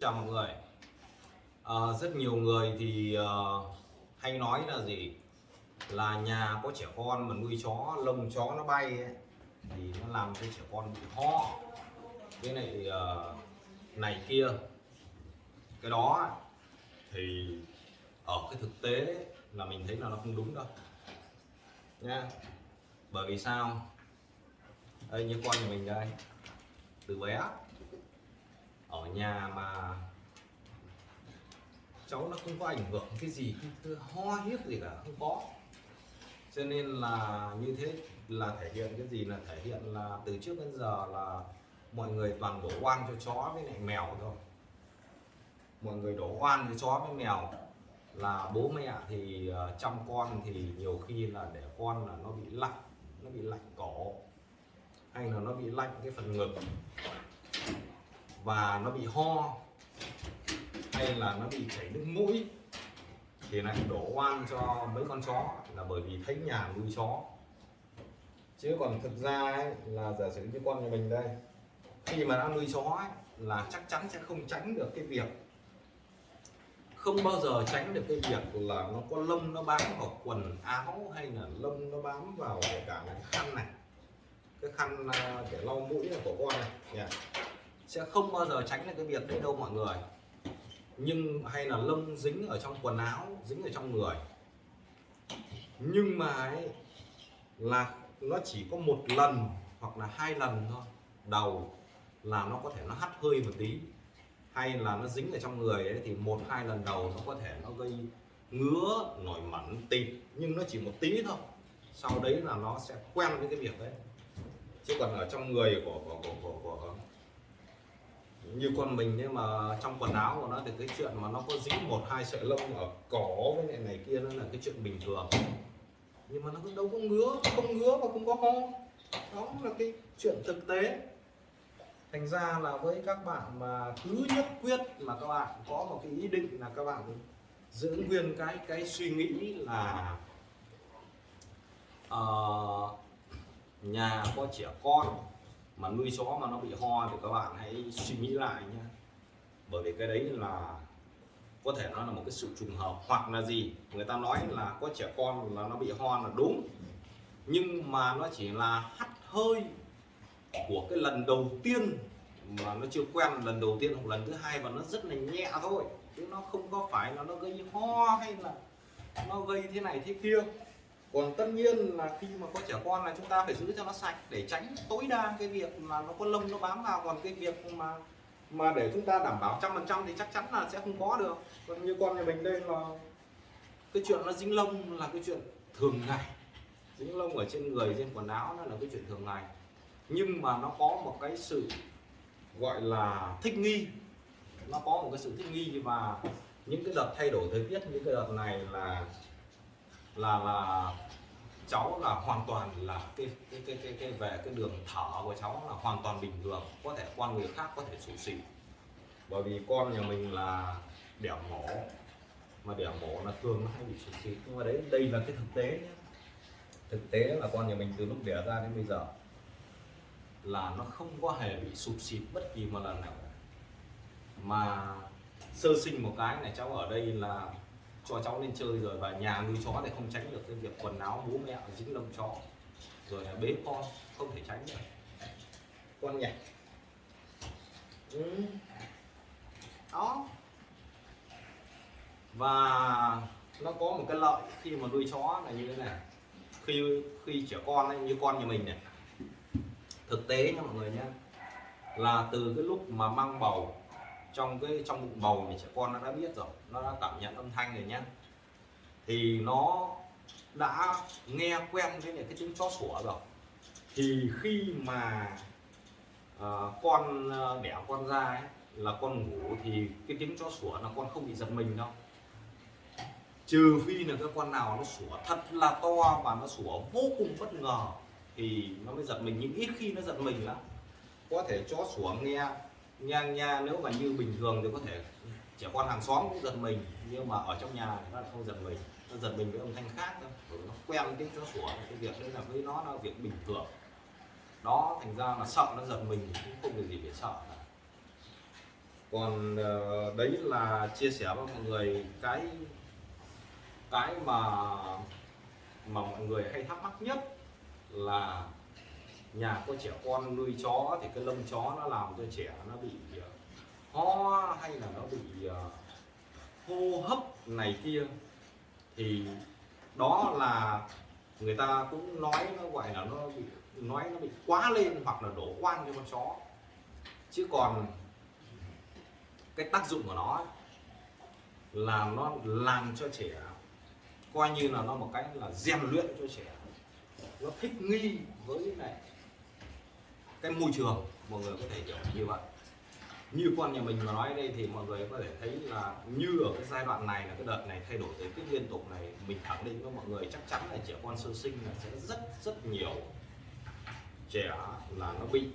chào mọi người. À, rất nhiều người thì uh, hay nói là gì? Là nhà có trẻ con mà nuôi chó lông chó nó bay ấy, thì nó làm cho trẻ con bị ho. Cái này uh, này kia. Cái đó thì ở cái thực tế là mình thấy là nó không đúng đâu nha bởi vì sao? Đây như con nhà mình đây từ bé ở nhà mà cháu nó không có ảnh hưởng cái gì cái ho hiếp gì cả, không có. Cho nên là như thế là thể hiện cái gì? Là thể hiện là từ trước đến giờ là mọi người toàn đổ oan cho chó với lại mèo thôi. Mọi người đổ oan cho chó với mèo. Là bố mẹ thì ờ, chăm con thì nhiều khi là để con là nó bị lạnh, nó bị lạnh cổ, hay là nó bị lạnh cái phần ngực và nó bị ho hay là nó bị chảy nước mũi thì lại đổ oan cho mấy con chó là bởi vì thấy nhà nuôi chó. Chứ còn thực ra ấy, là giả sử như con nhà mình đây khi mà đã nuôi chó ấy, là chắc chắn sẽ không tránh được cái việc không bao giờ tránh được cái việc là nó có lông nó bám vào quần áo hay là lông nó bám vào cả cái khăn này cái khăn à, để lau mũi của con này yeah sẽ không bao giờ tránh được cái việc đấy đâu mọi người. Nhưng hay là lông dính ở trong quần áo dính ở trong người. Nhưng mà ấy, là nó chỉ có một lần hoặc là hai lần thôi. Đầu là nó có thể nó hắt hơi một tí. Hay là nó dính ở trong người ấy thì một hai lần đầu nó có thể nó gây ngứa nổi mẩn tịt. Nhưng nó chỉ một tí thôi. Sau đấy là nó sẽ quen với cái việc đấy. Chứ còn ở trong người của của của, của, của như con mình nhưng mà trong quần áo của nó thì cái chuyện mà nó có dính một hai sợi lông ở cổ với này này kia nó là cái chuyện bình thường. Nhưng mà nó cũng đâu có ngứa không ngứa và không có ho. Đó là cái chuyện thực tế. Thành ra là với các bạn mà cứ nhất quyết mà các bạn có một cái ý định là các bạn giữ nguyên cái cái suy nghĩ là uh, nhà có trẻ con mà nuôi chó mà nó bị ho thì các bạn hãy suy nghĩ lại nhé. Bởi vì cái đấy là có thể nó là một cái sự trùng hợp, hoặc là gì người ta nói là có trẻ con là nó bị ho là đúng. Nhưng mà nó chỉ là hắt hơi của cái lần đầu tiên mà nó chưa quen, lần đầu tiên hoặc lần thứ hai và nó rất là nhẹ thôi. Chứ nó không có phải là nó gây ho hay là nó gây thế này thế kia còn tất nhiên là khi mà có trẻ con là chúng ta phải giữ cho nó sạch để tránh tối đa cái việc là nó có lông, nó bám vào. Còn cái việc mà mà để chúng ta đảm bảo trăm phần trăm thì chắc chắn là sẽ không có được. Còn như con nhà mình đây là cái chuyện nó dính lông là cái chuyện thường ngày. Dính lông ở trên người, trên quần áo nó là cái chuyện thường ngày. Nhưng mà nó có một cái sự gọi là thích nghi. Nó có một cái sự thích nghi và những cái đợt thay đổi thời tiết, những cái đợt này là là là cháu là hoàn toàn là cái cái cái cái, cái về cái đường thở của cháu là hoàn toàn bình thường có thể con người khác có thể sụt xị bởi vì con nhà mình là đẻ mổ mà đẻ mổ là thường nó hay bị sụt xịt nhưng mà đấy đây là cái thực tế nhé thực tế là con nhà mình từ lúc đẻ ra đến bây giờ là nó không có hề bị sụt xịt bất kỳ một lần nào. Mà sơ sinh một cái này cháu ở đây là cho cháu lên chơi rồi và nhà nuôi chó thì không tránh được cái việc quần áo bố mẹ dính lông chó. Rồi là bế con không thể tránh được. Con nhảy. Ừ. đó. Và nó có một cái lợi khi mà nuôi chó là như thế này. Khi khi trẻ con ấy, như con nhà mình này. Thực tế nha mọi người nhé là từ cái lúc mà mang bầu trong cái trong bụng bầu thì trẻ con nó đã biết rồi nó đã cảm nhận âm thanh rồi nhé thì nó đã nghe quen với cái tiếng chó sủa rồi. Thì khi mà uh, con ờ, đẻ con ra ấy, là con ngủ thì cái tiếng chó sủa là con không bị giật mình đâu. Trừ phi là cái con nào nó sủa thật là to và nó sủa vô cùng bất ngờ thì nó mới giật mình nhưng ít khi nó giật mình lắm. Có thể chó sủa nghe ngang nha, nếu mà như bình thường thì có thể trẻ con hàng xóm cũng giật mình, nhưng mà ở trong nhà thì nó không giật mình nó giật mình với âm thanh khác thôi, bởi nó quen tiếng chó sủa, cái việc đấy là với nó là việc bình thường đó, thành ra là sợ nó giật mình cũng không có gì để sợ cả. còn ờ, đấy là chia sẻ với mọi người cái cái mà mà mọi người hay thắc mắc nhất là nhà có trẻ con nuôi chó thì cái lông chó nó làm cho trẻ nó bị ờ, ho hay là nó bị ờ, hô hấp này kia thì đó là người ta cũng nói nó gọi là nó bị, nói nó bị quá lên hoặc là đổ oan cho con chó. Chứ còn cái tác dụng của nó là nó làm cho trẻ, coi như là nó một cái là rèn luyện cho trẻ. Nó thích nghi với này cái môi trường mọi người có thể hiểu như vậy. Như con nhà mình mà nói đây thì mọi người có thể thấy là như ở cái giai đoạn này là cái đợt này thay đổi thời tiết liên tục này mình khẳng định với mọi người chắc chắn là trẻ con sơ sinh là sẽ rất rất nhiều trẻ là nó bị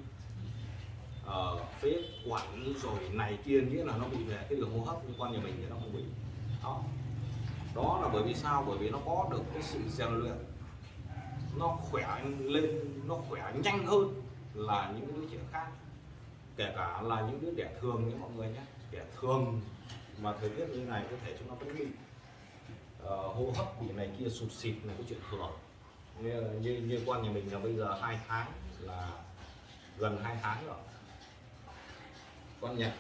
uh, phế quản rồi này kia nghĩa là nó bị về cái đường hô hấp nhưng con nhà mình thì nó không bị. Đó. Đó là bởi vì sao? Bởi vì nó có được cái sự rèn luyện. Nó khỏe lên nó khỏe nhanh hơn là những đứa trẻ khác kể cả là những đứa trẻ thường như mọi người nhé trẻ thường mà thời tiết như này có thể chúng nó cũng bị uh, ờ, hô hấp bị này kia sụt xịt là cái chuyện thường. Như, như, như con nhà mình là bây giờ hai tháng là gần hai tháng rồi. Con nhật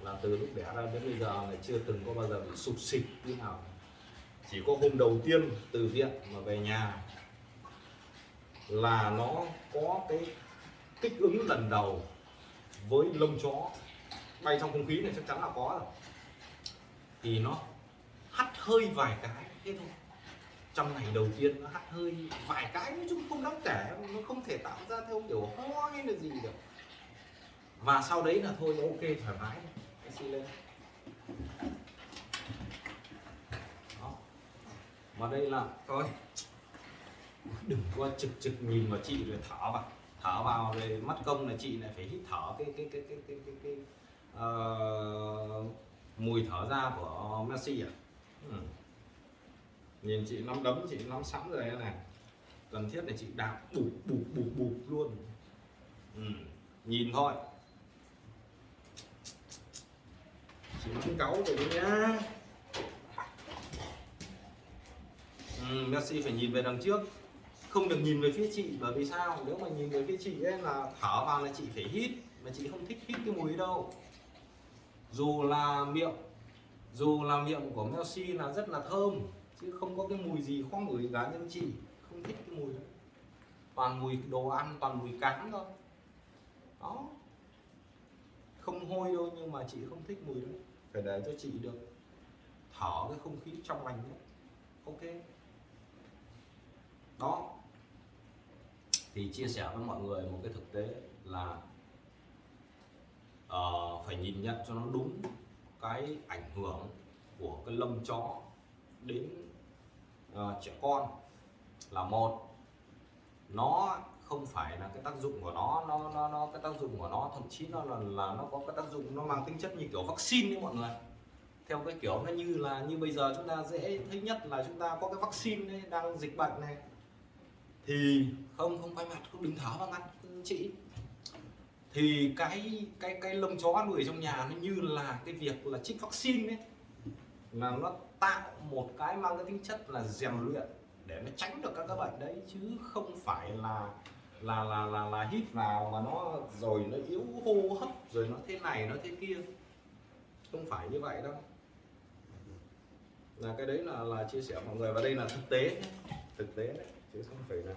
là từ lúc đẻ ra đến bây giờ là chưa từng có bao giờ bị sụt xịt như nào. Chỉ có hôm đầu tiên từ viện mà về nhà là nó có cái kích ứng lần đầu với lông chó bay trong không khí này chắc chắn là có rồi. Thì nó hắt hơi vài cái, thế thôi. Trong ngày đầu tiên nó hắt hơi vài cái nói chung không đáng kể, nó không thể tạo ra theo kiểu ho hay là gì được. Và sau đấy là thôi, ok, thoải mái. Messi lên. Đó. mà đây là thôi. Đừng có trực trực nhìn vào chị rồi thở vào thở vào rồi mất công là chị lại phải hít thở cái cái cái cái cái cái, cái uh, mùi thở ra của Messi à ừ. nhìn chị nắm đấm chị nắm sẵn rồi này. Cần thiết là chị đạp bụp bụp bụp bụp luôn. Ừ. nhìn thôi. Chị nắm cáu rồi đấy nhá. Ừ, Messi phải nhìn về đằng trước không được nhìn về phía chị, bởi vì sao? Nếu mà nhìn về phía chị ấy là thở vào là chị phải hít, mà chị không thích hít cái mùi đâu. Dù là miệng, dù là miệng của Messi là rất là thơm, chứ không có cái mùi gì khó ngửi cá nhưng chị không thích cái mùi đó. Toàn mùi đồ ăn, toàn mùi cắn thôi. Đó. Không hôi đâu, nhưng mà chị không thích mùi đó. Phải để cho chị được thở cái không khí trong lành đấy ok. Đó thì chia sẻ với mọi người một cái thực tế là uh, phải nhìn nhận cho nó đúng cái ảnh hưởng của cái lông chó đến uh, trẻ con là một. Nó không phải là cái tác dụng của nó nó nó, nó cái tác dụng của nó thậm chí nó là là nó có cái tác dụng nó mang tính chất như kiểu vaccine đấy mọi người. Theo cái kiểu nó như là như bây giờ chúng ta dễ thấy nhất là chúng ta có cái vaccine đấy đang dịch bệnh này thì không không quay mặt, không đứng thở vào mặt, chị. Thì cái cái cái lông chó nuôi trong nhà nó như là cái việc là trích vaccine ấy. Là nó tạo một cái mang cái tính chất là rèn luyện để nó tránh được các cái bệnh đấy, chứ không phải là là là là là hít vào mà nó rồi nó yếu hô hấp, rồi nó thế này, nó thế kia. Không phải như vậy đâu. Là cái đấy là là chia sẻ mọi người và đây là thực tế thực tế đấy chứ không phải là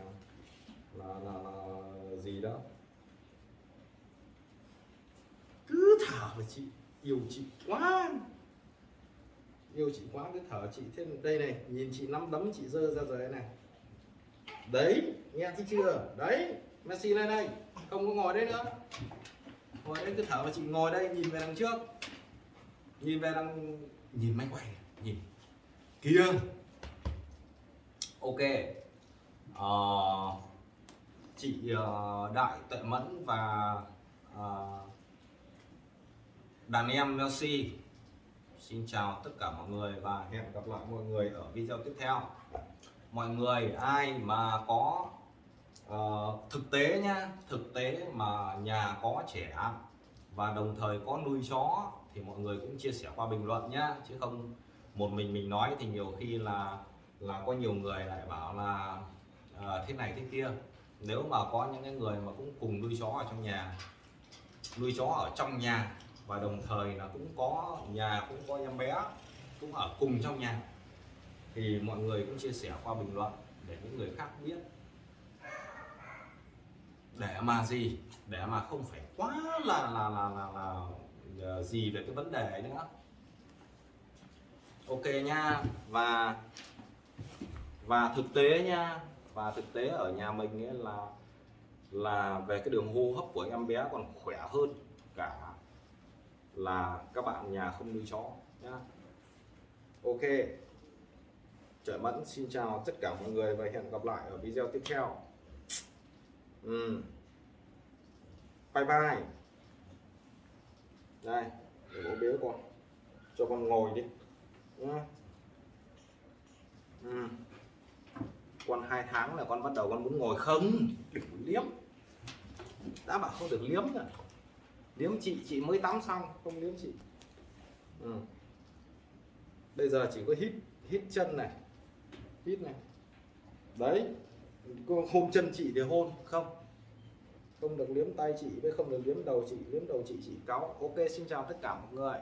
là, là, là gì đó cứ thở mà chị yêu chị quá. Yêu chị quá cứ thở chị. Thêm đây này nhìn chị nắm đấm chị dơ ra rồi này. Đấy nghe thấy chưa? Đấy Messi lên đây. Không có ngồi đây nữa. Ngồi đây cứ thở và chị ngồi đây nhìn về đằng trước. Nhìn về đằng nhìn máy quay nhìn. Kia ok uh, chị uh, Đại Tuệ Mẫn và uh, đàn em messi Xin chào tất cả mọi người và hẹn gặp lại mọi người ở video tiếp theo. Mọi người ai mà có uh, thực tế nhá thực tế mà nhà có trẻ và đồng thời có nuôi chó thì mọi người cũng chia sẻ qua bình luận nhá chứ không một mình mình nói thì nhiều khi là là có nhiều người lại bảo là Ờ, thế này thế kia. Nếu mà có những cái người mà cũng cùng nuôi chó ở trong nhà nuôi chó ở trong nhà và đồng thời là cũng có nhà cũng có em bé cũng ở cùng trong nhà thì mọi người cũng chia sẻ qua bình luận để những người khác biết. Để mà gì? Để mà không phải quá là là là là, là, là gì về cái vấn đề ấy nữa. Ok nha. Và và thực tế nha và thực tế ở nhà mình ấy là là về cái đường hô hấp của em bé còn khỏe hơn cả là các bạn nhà không nuôi chó, nhá. Ok. Trời Mẫn, xin chào tất cả mọi người và hẹn gặp lại ở video tiếp theo. Ừ. bye bye. Đây, để bố bế con. Cho con ngồi đi, nhá. Ừ con hai tháng là con bắt đầu con muốn ngồi không đừng liếm. Đã bảo không được liếm rồi liếm chị chị mới tắm xong, không liếm chị. Ừ. bây giờ chỉ có hít hít chân này, hít này. Đấy hôn chân chị thì hôn, không. Không được liếm tay chị, với không được liếm đầu chị, liếm đầu chị chị cáu. Ok, xin chào tất cả mọi người.